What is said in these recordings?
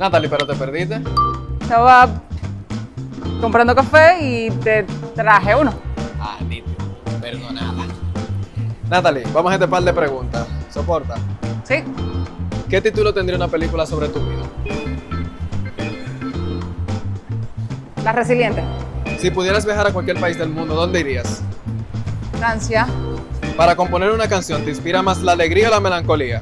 Natalie, pero te perdiste. Estaba comprando café y te traje uno. Ah. Perdonada. Natalie, vamos a este par de preguntas. ¿Soporta? Sí. ¿Qué título tendría una película sobre tu vida? La resiliente. Si pudieras viajar a cualquier país del mundo, ¿dónde irías? Francia. Para componer una canción, ¿te inspira más la alegría o la melancolía?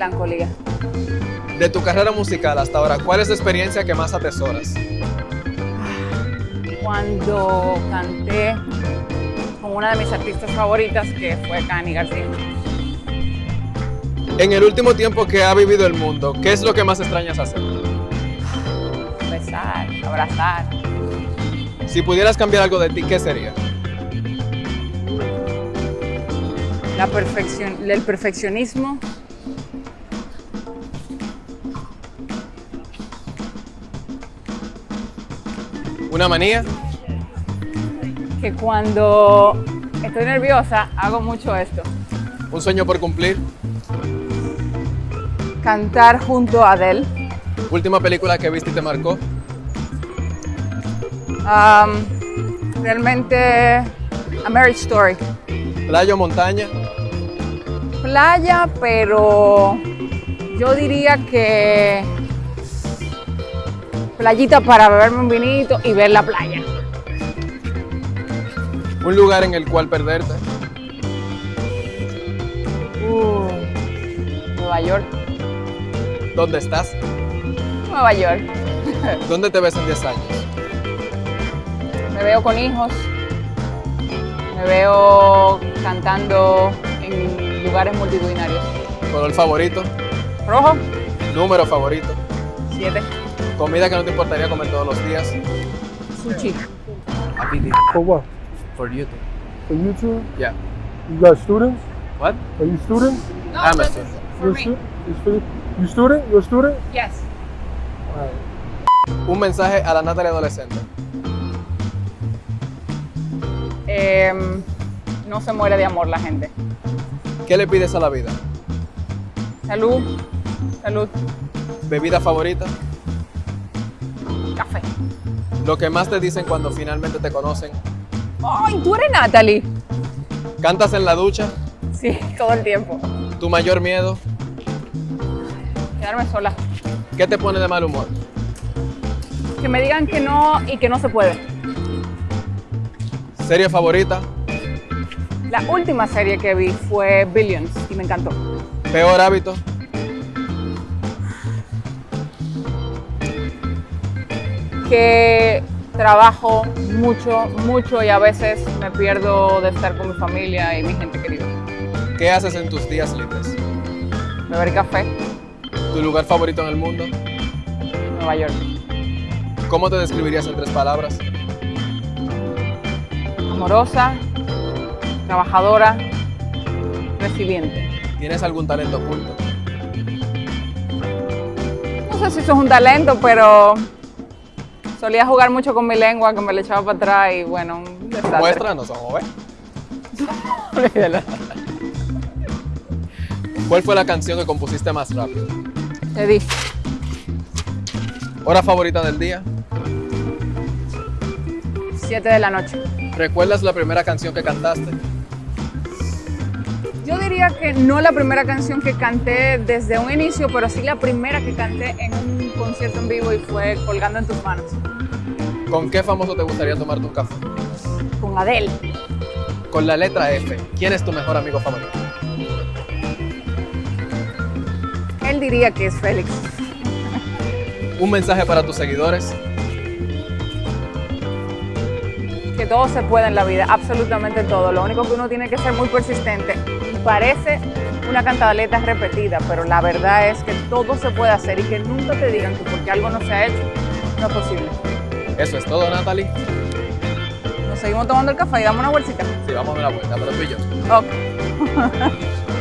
Melancolía. De tu carrera musical hasta ahora, ¿cuál es la experiencia que más atesoras? Cuando canté con una de mis artistas favoritas, que fue Cani García. En el último tiempo que ha vivido el mundo, ¿qué es lo que más extrañas hacer? Besar, abrazar. Si pudieras cambiar algo de ti, ¿qué sería? La perfección, el perfeccionismo. ¿Una manía? Que cuando estoy nerviosa hago mucho esto. ¿Un sueño por cumplir? Cantar junto a Adele. ¿Última película que viste y te marcó? Um, realmente A Marriage Story. ¿Playa o montaña? Playa, pero yo diría que playita para beberme un vinito y ver la playa. ¿Un lugar en el cual perderte? Uh, Nueva York. ¿Dónde estás? Nueva York. ¿Dónde te ves en 10 años? Me veo con hijos. Me veo cantando en lugares multitudinarios. ¿Color favorito? Rojo, ¿Número favorito? 7. ¿Comida que no te importaría comer todos los días? Sushi. For what? For YouTube. For YouTube? Yeah. You got students? What? Are you student? I'm a student. You're stu- you student? You student? You're a student? Yes. Un mensaje a la Natalie adolescente. Em, no se muere de amor la gente. ¿Qué le pides a la vida? Salud. Salud. ¿Bebida favorita? Café. Lo que más te dicen cuando finalmente te conocen. ¡Ay, tú eres Natalie! ¿Cantas en la ducha? Sí, todo el tiempo. ¿Tu mayor miedo? Quedarme sola. ¿Qué te pone de mal humor? Que me digan que no y que no se puede. ¿Serie favorita? La última serie que vi fue Billions y me encantó. ¿Peor hábito? Que trabajo mucho, mucho y a veces me pierdo de estar con mi familia y mi gente querida. ¿Qué haces en tus días libres? Beber café, ¿Tu lugar favorito en el mundo? Nueva York. ¿Cómo te describirías en tres palabras? Amorosa, trabajadora, resiliente. ¿Tienes algún talento oculto? No sé si eso es un talento, pero solía jugar mucho con mi lengua, que me le echaba para atrás y bueno, un desastre. Muéstranos, vamos a ver. Olvídalo. ¿Cuál fue la canción que compusiste más rápido? Te di. ¿Hora favorita del día? 7 de la noche. ¿Recuerdas la primera canción que cantaste? Yo diría que no la primera canción que canté desde un inicio, pero sí la primera que canté en un concierto en vivo y fue Colgando en tus manos, ¿Con qué famoso te gustaría tomarte un café? con Adele. Con la letra F, ¿quién es tu mejor amigo favorito? Él diría que es Félix. Un mensaje para tus seguidores. Que todo se puede en la vida, absolutamente todo. Lo único que uno tiene que ser muy persistente. Parece una cantaleta repetida, pero la verdad es que todo se puede hacer y que nunca te digan que porque algo no se ha hecho, no es posible. Eso es todo, Natalie. Nos seguimos tomando el café y damos una bolsita. Sí, vamos a dar la vuelta, pero tú y yo. Ok.